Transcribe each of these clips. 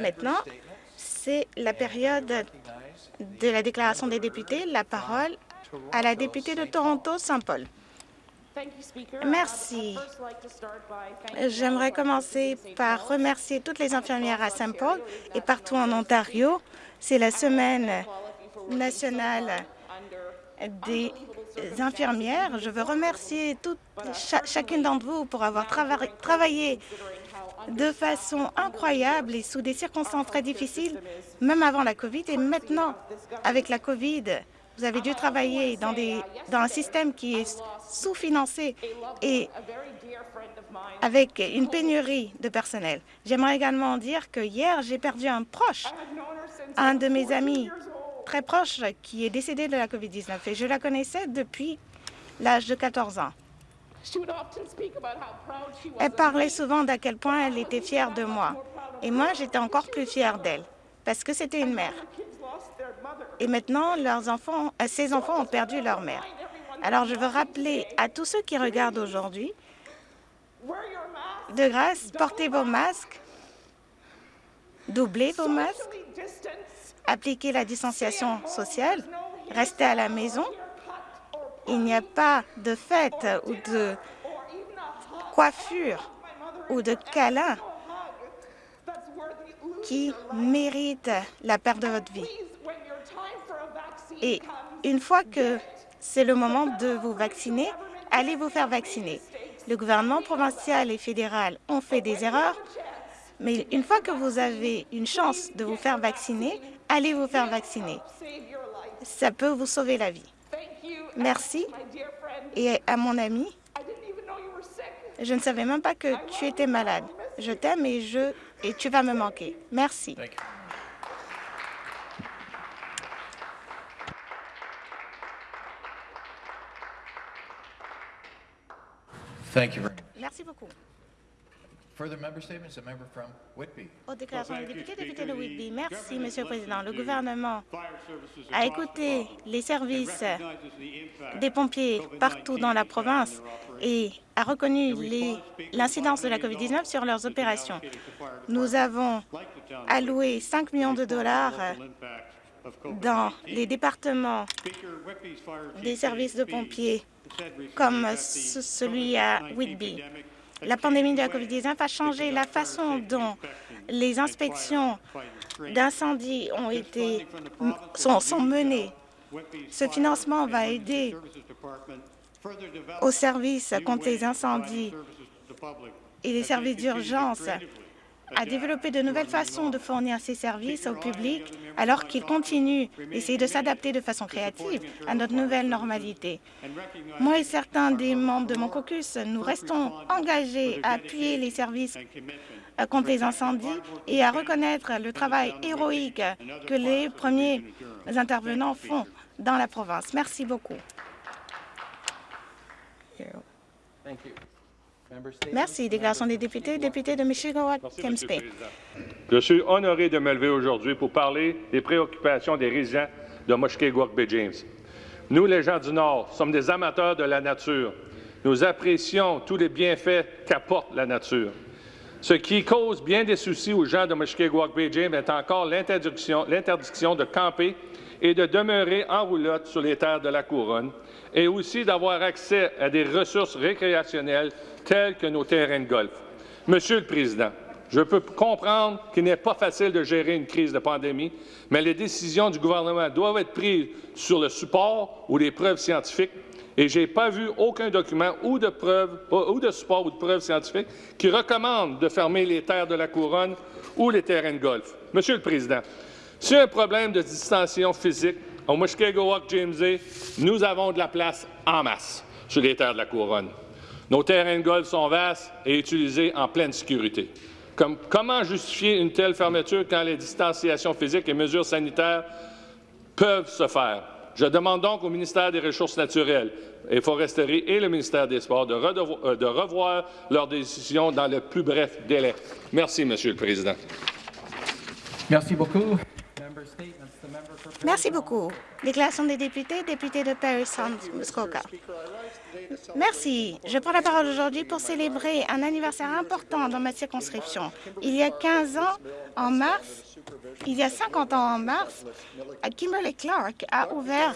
Maintenant, c'est la période de la déclaration des députés. La parole à la députée de Toronto-Saint-Paul. Merci. J'aimerais commencer par remercier toutes les infirmières à Saint-Paul et partout en Ontario. C'est la semaine nationale des infirmières. Je veux remercier chacune d'entre vous pour avoir travaillé de façon incroyable et sous des circonstances très difficiles, même avant la COVID et maintenant avec la COVID. Vous avez dû travailler dans, un système qui est sous-financé et avec une pénurie de personnel. J'aimerais également dire que hier, j'ai perdu un proche, un de mes amis très proche qui est décédé de la COVID-19 et je la connaissais depuis l'âge de 14 ans. Elle parlait souvent d'à quel point elle était fière de moi. Et moi, j'étais encore plus fière d'elle, parce que c'était une mère. Et maintenant, leurs enfants, euh, ses enfants ont perdu leur mère. Alors, je veux rappeler à tous ceux qui regardent aujourd'hui, de grâce, portez vos masques, doublez vos masques, appliquez la distanciation sociale, restez à la maison il n'y a pas de fête ou de coiffure ou de câlin qui mérite la perte de votre vie. Et une fois que c'est le moment de vous vacciner, allez vous faire vacciner. Le gouvernement provincial et fédéral ont fait des erreurs, mais une fois que vous avez une chance de vous faire vacciner, allez vous faire vacciner. Ça peut vous sauver la vie. Merci. Et à mon ami, je ne savais même pas que tu étais malade. Je t'aime et, je, et tu vas me manquer. Merci. Merci beaucoup. Aux déclarations des députés, député de Whitby. Merci, Monsieur le Président. Le gouvernement a écouté les services des pompiers partout dans la province et a reconnu l'incidence de la COVID-19 sur leurs opérations. Nous avons alloué 5 millions de dollars dans les départements des services de pompiers comme celui à Whitby. La pandémie de la COVID-19 a changé la façon dont les inspections d'incendie ont été sont, sont menées. Ce financement va aider aux services contre les incendies et les services d'urgence à développer de nouvelles façons de fournir ces services au public alors qu'il continue d'essayer de s'adapter de façon créative à notre nouvelle normalité. Moi et certains des membres de mon caucus, nous restons engagés à appuyer les services contre les incendies et à reconnaître le travail héroïque que les premiers intervenants font dans la province. Merci beaucoup. Merci. Déclaration des députés. Député de michigan Je suis honoré de me lever aujourd'hui pour parler des préoccupations des résidents de Mushkegowuk Bay James. Nous, les gens du Nord, sommes des amateurs de la nature. Nous apprécions tous les bienfaits qu'apporte la nature. Ce qui cause bien des soucis aux gens de Mushkegowuk Bay James est encore l'interdiction de camper et de demeurer en roulotte sur les terres de la Couronne, et aussi d'avoir accès à des ressources récréationnelles tels que nos terrains de golf. Monsieur le Président, je peux comprendre qu'il n'est pas facile de gérer une crise de pandémie, mais les décisions du gouvernement doivent être prises sur le support ou les preuves scientifiques, et je n'ai pas vu aucun document ou de, preuve, ou de support ou de preuves scientifiques qui recommande de fermer les terres de la Couronne ou les terrains de golf. Monsieur le Président, si un problème de distanciation physique au Mushkegowuk James nous avons de la place en masse sur les terres de la Couronne. Nos terrains de golf sont vastes et utilisés en pleine sécurité. comment justifier une telle fermeture quand les distanciations physiques et mesures sanitaires peuvent se faire? Je demande donc au ministère des Ressources naturelles et foresteries et le ministère des Sports de, euh, revoir leurs décisions dans le plus bref délai. Merci, Monsieur le Président. Merci beaucoup. Merci beaucoup. Déclaration des députés, député de Paris Muskoka. Merci. Je prends la parole aujourd'hui pour célébrer un anniversaire important dans ma circonscription. Il y a 15 ans, en mars, il y a 50 ans en mars, Kimberly Clark a ouvert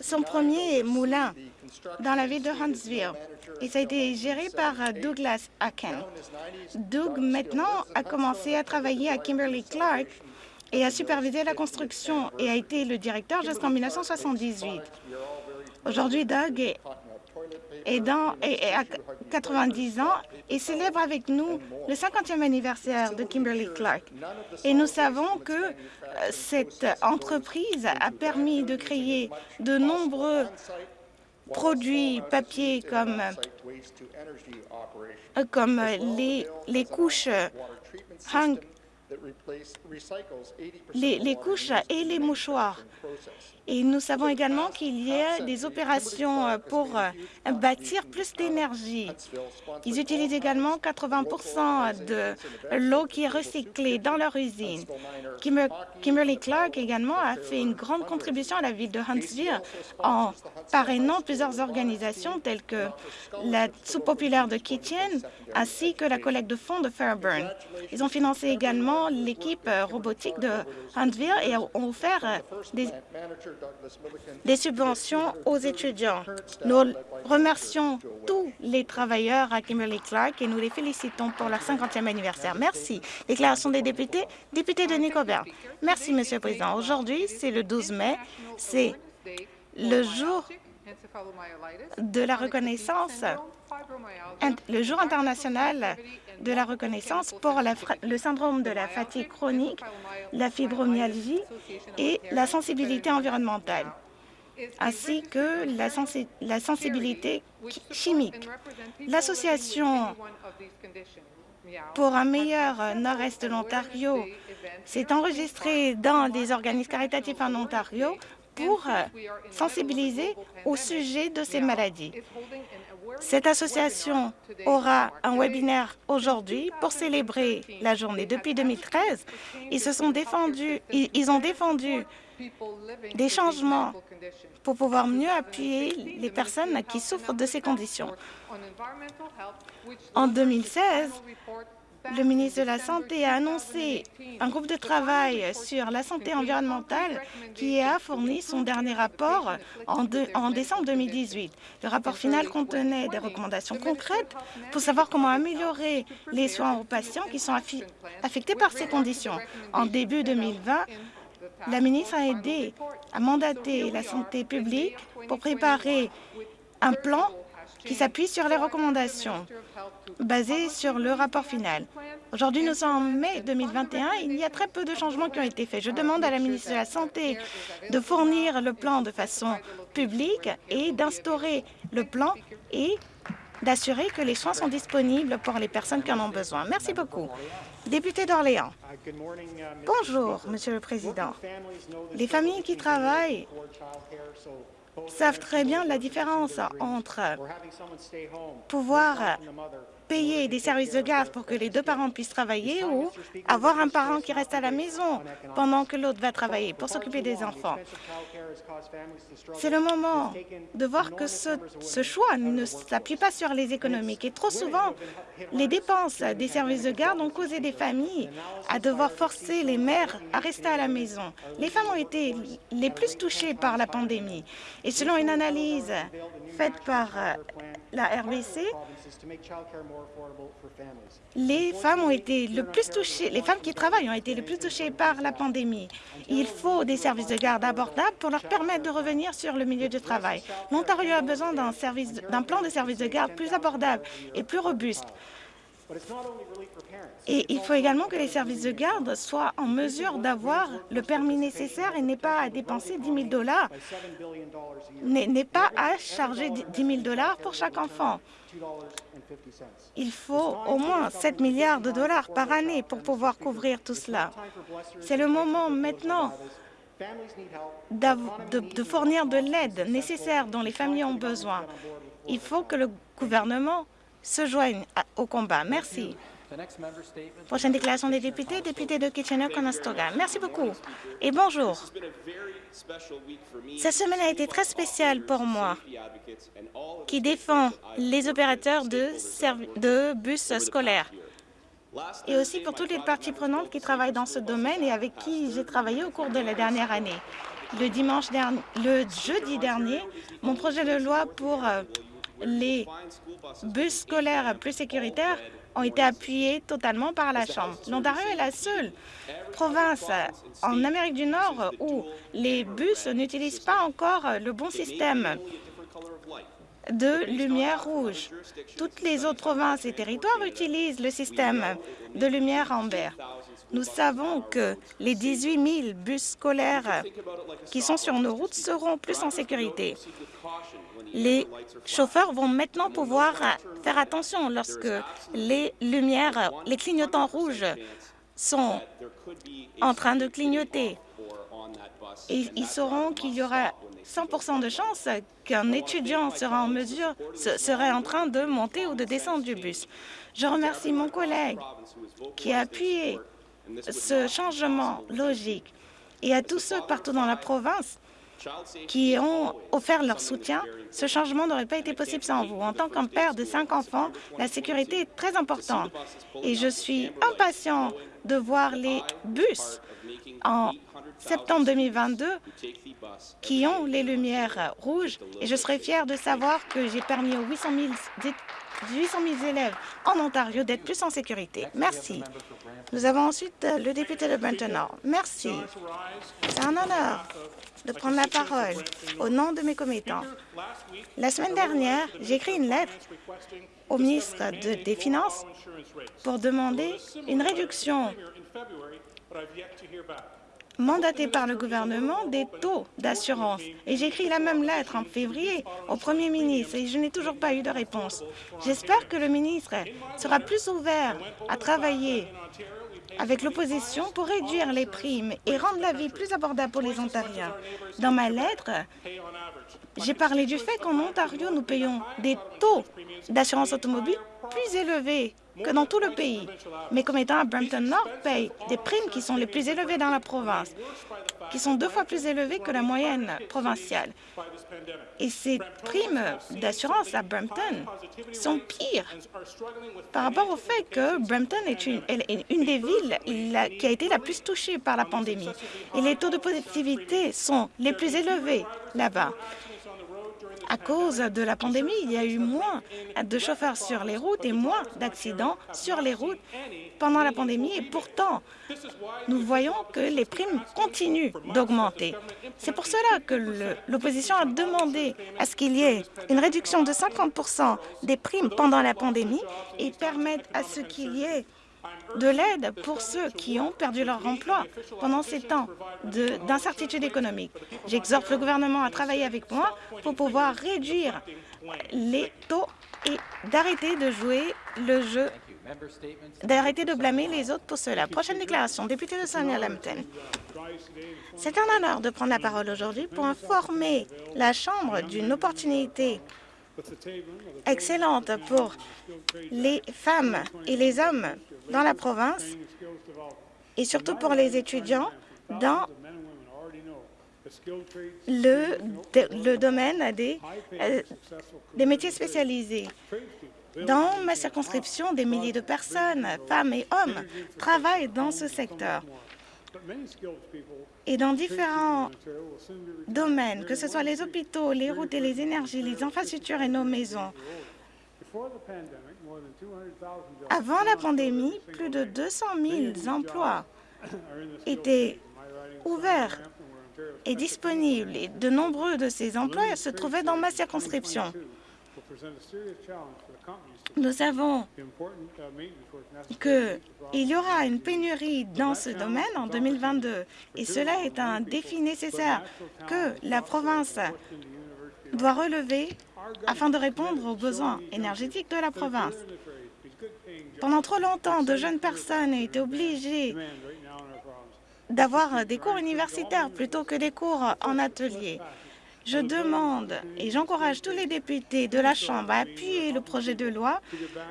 son premier moulin dans la ville de Huntsville. Et ça a été géré par Douglas Aken. Doug, maintenant, a commencé à travailler à Kimberly Clark et a supervisé la construction et a été le directeur jusqu'en 1978. Aujourd'hui, Doug est, à 90 ans et célèbre avec nous le 50e anniversaire de Kimberly Clark. Et nous savons que euh, cette entreprise a permis de créer de nombreux produits papier comme, euh, les, couches les, les couches et les mouchoirs. Et nous savons également qu'il y a des opérations euh, pour euh, bâtir plus d'énergie. Ils utilisent également 80% de l'eau qui est recyclée dans leur usine. Kimberly Clark également a fait une grande contribution à la ville de Huntsville en parrainant plusieurs organisations telles que la sous-populaire de Kitchen ainsi que la collecte de fonds de Fairburn. Ils ont financé également l'équipe euh, robotique de Huntsville et ont offert des des subventions aux étudiants. Nous remercions tous les travailleurs à Kimberly Clark et nous les félicitons pour leur 50e anniversaire. Merci. Déclaration des députés. Député de Nicobert. Merci, Monsieur le Président. Aujourd'hui, c'est le 12 mai. C'est le jour de la reconnaissance, le jour international de la reconnaissance pour le syndrome de la fatigue chronique, la fibromyalgie et la sensibilité environnementale, ainsi que la, sensibilité chimique. L'association pour un meilleur nord-est de l'Ontario s'est enregistrée dans des organismes caritatifs en Ontario pour sensibiliser au sujet de ces maladies. Cette association aura un webinaire aujourd'hui pour célébrer la journée. Depuis 2013, ils, se sont défendus, ils ont défendu des changements pour pouvoir mieux appuyer les personnes qui souffrent de ces conditions. En 2016, le ministre de la Santé a annoncé un groupe de travail sur la santé environnementale qui a fourni son dernier rapport en, décembre 2018. Le rapport final contenait des recommandations concrètes pour savoir comment améliorer les soins aux patients qui sont affectés par ces conditions. En début 2020, la ministre a aidé à mandater la santé publique pour préparer un plan qui s'appuie sur les recommandations basées sur le rapport final. Aujourd'hui, nous sommes en mai 2021 et il y a très peu de changements qui ont été faits. Je demande à la ministre de la Santé de fournir le plan de façon publique et d'instaurer le plan et d'assurer que les soins sont disponibles pour les personnes qui en ont besoin. Merci beaucoup. Député d'Orléans. Bonjour, Monsieur le Président. Les familles qui travaillent savent très bien la différence entre pouvoir payer des services de garde pour que les deux parents puissent travailler ou avoir un parent qui reste à la maison pendant que l'autre va travailler pour s'occuper des enfants. C'est le moment de voir que ce, choix ne s'appuie pas sur les économiques. Et trop souvent, les dépenses des services de garde ont causé des familles à devoir forcer les mères à rester à la maison. Les femmes ont été les plus touchées par la pandémie. Et selon une analyse faite par euh, la RBC, les femmes ont été le plus touchées, les femmes qui travaillent ont été les plus touchées par la pandémie. Il faut des services de garde abordables pour leur permettre de revenir sur le milieu du travail. L'Ontario a besoin d'un plan de services de garde plus abordable et plus robuste. Et il faut également que les services de garde soient en mesure d'avoir le permis nécessaire et n'aient pas à dépenser 10 000 dollars, n'est pas à charger 10 000 dollars pour chaque enfant. Il faut au moins 7 milliards de dollars par année pour pouvoir couvrir tout cela. C'est le moment maintenant de, de fournir de l'aide nécessaire dont les familles ont besoin. Il faut que le gouvernement se joigne au combat. Merci. Prochaine déclaration des députés, député de Kitchener-Conestoga. Merci beaucoup et bonjour. Cette semaine a été très spéciale pour moi, qui défend les opérateurs de, de bus scolaires et aussi pour toutes les parties prenantes qui travaillent dans ce domaine et avec qui j'ai travaillé au cours de la dernière année. Le, dimanche dernier, le jeudi dernier, mon projet de loi pour euh, les bus scolaires plus sécuritaires ont été appuyés totalement par la Chambre. L'Ontario est la seule province en Amérique du Nord où les bus n'utilisent pas encore le bon système de lumière rouge. Toutes les autres provinces et territoires utilisent le système de lumière amber. Nous savons que les 18 000 bus scolaires qui sont sur nos routes seront plus en sécurité. Les chauffeurs vont maintenant pouvoir faire attention lorsque les lumières, les clignotants rouges sont en train de clignoter. Et ils sauront qu'il y aura 100% de chances qu'un étudiant sera en mesure, serait en train de monter ou de descendre du bus. Je remercie mon collègue qui a appuyé ce changement logique et à tous ceux partout dans la province qui ont offert leur soutien. Ce changement n'aurait pas été possible sans vous. En tant qu'un père de cinq enfants, la sécurité est très importante et je suis impatient de voir les bus en septembre 2022 qui ont les lumières rouges et je serai fier de savoir que j'ai permis aux 800 000, élèves en Ontario d'être plus en sécurité. Merci. Nous avons ensuite le député de Benton Nord. Merci. C'est un honneur de prendre la parole au nom de mes commettants. La semaine dernière, j'ai écrit une lettre au ministre des Finances pour demander une réduction mandaté par le gouvernement des taux d'assurance. Et j'ai écrit la même lettre en février au Premier ministre et je n'ai toujours pas eu de réponse. J'espère que le ministre sera plus ouvert à travailler avec l'opposition pour réduire les primes et rendre la vie plus abordable pour les Ontariens. Dans ma lettre, j'ai parlé du fait qu'en Ontario, nous payons des taux d'assurance automobile plus élevés que dans tout le pays. Mes commettants à Brampton Nord payent des primes qui sont les plus élevées dans la province, qui sont deux fois plus élevées que la moyenne provinciale. Et ces primes d'assurance à Brampton sont pires par rapport au fait que Brampton est une, des villes qui a été la plus touchée par la pandémie. Et les taux de positivité sont les plus élevés là-bas. À cause de la pandémie, il y a eu moins de chauffeurs sur les routes et moins d'accidents sur les routes pendant la pandémie. Et pourtant, nous voyons que les primes continuent d'augmenter. C'est pour cela que l'opposition a demandé à ce qu'il y ait une réduction de 50 des primes pendant la pandémie et permettre à ce qu'il y ait de l'aide pour ceux qui ont perdu leur emploi pendant ces temps d'incertitude économique. J'exhorte le gouvernement à travailler avec moi pour pouvoir réduire les taux et d'arrêter de jouer le jeu d'arrêter de blâmer les autres pour cela. Prochaine déclaration, député de Sonia Lambton. C'est un honneur de prendre la parole aujourd'hui pour informer la Chambre d'une opportunité excellente pour les femmes et les hommes dans la province et surtout pour les étudiants dans le, domaine euh, des métiers spécialisés. Dans ma circonscription, des milliers de personnes, femmes et hommes, travaillent dans ce secteur. Et dans différents domaines, que ce soit les hôpitaux, les routes et les énergies, les infrastructures et nos maisons, avant la pandémie, plus de 200 000 emplois étaient ouverts et disponibles. Et de nombreux de ces emplois se trouvaient dans ma circonscription. Nous savons qu'il y aura une pénurie dans ce domaine en 2022 et cela est un défi nécessaire que la province doit relever afin de répondre aux besoins énergétiques de la province. Pendant trop longtemps, de jeunes personnes ont été obligées d'avoir des cours universitaires plutôt que des cours en atelier. Je demande et j'encourage tous les députés de la Chambre à appuyer le projet de loi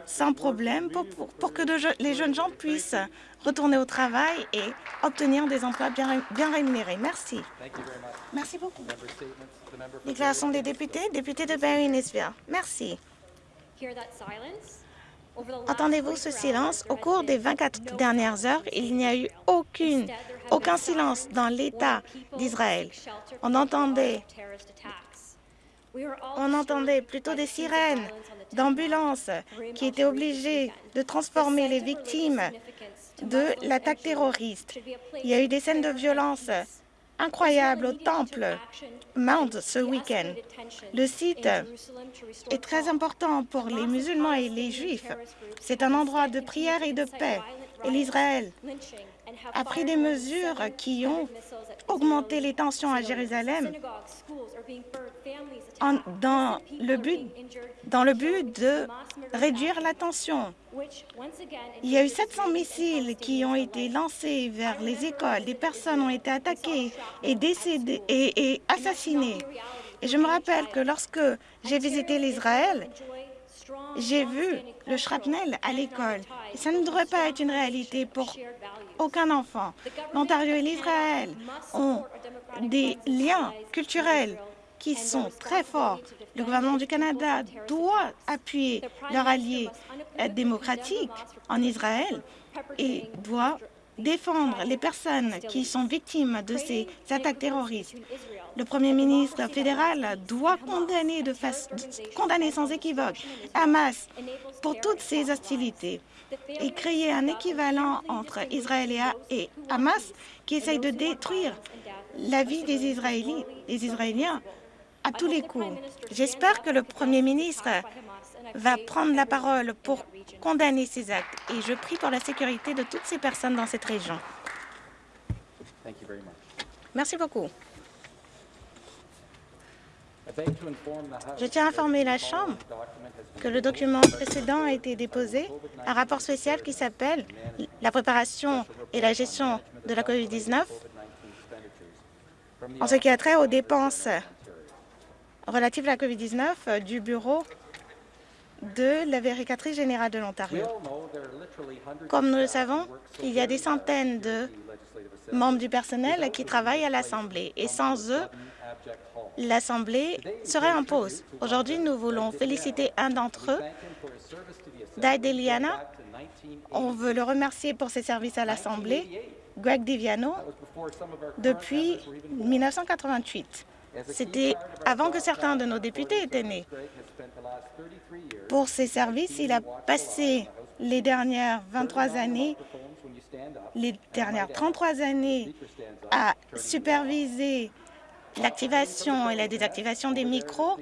sans problème pour, que les jeunes gens puissent retourner au travail et obtenir des emplois bien, bien rémunérés. Merci. Merci beaucoup. Déclaration des députés, député de Barry Nisville. Merci. Entendez-vous ce silence? Au cours des 24 dernières heures, il n'y a eu aucune, aucun silence dans l'État d'Israël. On entendait, on entendait plutôt des sirènes d'ambulances qui étaient obligées de transformer les victimes de l'attaque terroriste. Il y a eu des scènes de violence incroyable au temple Mount ce week-end. Le site est très important pour les musulmans et les juifs. C'est un endroit de prière et de paix. Et l'Israël a pris des mesures qui ont augmenté les tensions à Jérusalem dans, le but, dans le but de réduire la tension. Il y a eu 700 missiles qui ont été lancés vers les écoles. Des personnes ont été attaquées et, décédées et, et assassinées. Et je me rappelle que lorsque j'ai visité l'Israël, j'ai vu le shrapnel à l'école. Ça ne devrait pas être une réalité pour aucun enfant. L'Ontario et l'Israël ont des liens culturels qui sont très forts. Le gouvernement du Canada doit appuyer leur allié démocratique en Israël et doit défendre les personnes qui sont victimes de ces attaques terroristes. Le Premier ministre fédéral doit condamner, de sans équivoque Hamas pour toutes ces hostilités et créer un équivalent entre Israël et Hamas qui essaye de détruire la vie des des Israéliens à tous les coups. J'espère que le Premier ministre va prendre la parole pour condamner ces actes. Et je prie pour la sécurité de toutes ces personnes dans cette région. Merci beaucoup. Je tiens à informer la Chambre que le document précédent a été déposé, un rapport spécial qui s'appelle « La préparation et la gestion de la COVID-19 en ce qui a trait aux dépenses relatives à la COVID-19 du Bureau de la vérificatrice générale de l'Ontario. Comme nous le savons, il y a des centaines de membres du personnel qui travaillent à l'Assemblée et sans eux, l'Assemblée serait en pause. Aujourd'hui, nous voulons féliciter un d'entre eux, Dai Deliana. On veut le remercier pour ses services à l'Assemblée, Greg Diviano, depuis 1988. C'était avant que certains de nos députés étaient nés. Pour ses services, il a passé les dernières 23 années, les dernières 33 années à superviser l'activation et la désactivation des micros.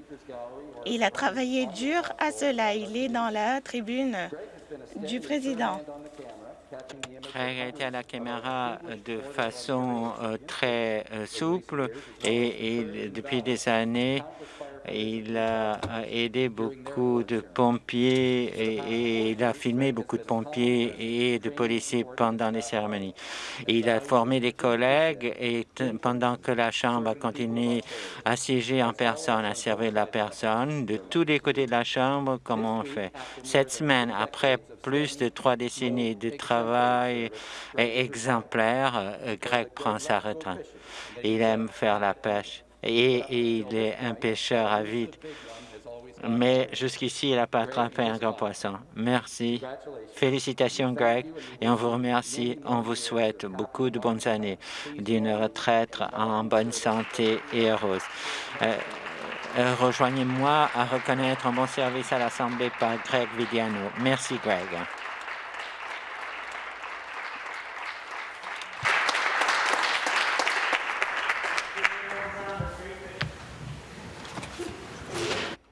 Il a travaillé dur à cela. Il est dans la tribune du président. Craig a été à la caméra de façon euh, très euh, souple et, depuis des années, il a aidé beaucoup de pompiers et, il a filmé beaucoup de pompiers et de policiers pendant les cérémonies. Il a formé des collègues et pendant que la Chambre a continué à siéger en personne, à servir la personne, de tous les côtés de la Chambre, comme on fait. Cette semaine, après plus de trois décennies de travail exemplaire, euh, Greg prend sa retraite. Il aime faire la pêche et il est un pêcheur avide. Mais jusqu'ici, il n'a pas attrapé un grand poisson. Merci. Félicitations, Greg, et on vous remercie. On vous souhaite beaucoup de bonnes années, d'une retraite en bonne santé et heureuse. Euh, euh, rejoignez-moi à reconnaître un bon service à l'Assemblée par Greg Vidiano. Merci, Greg.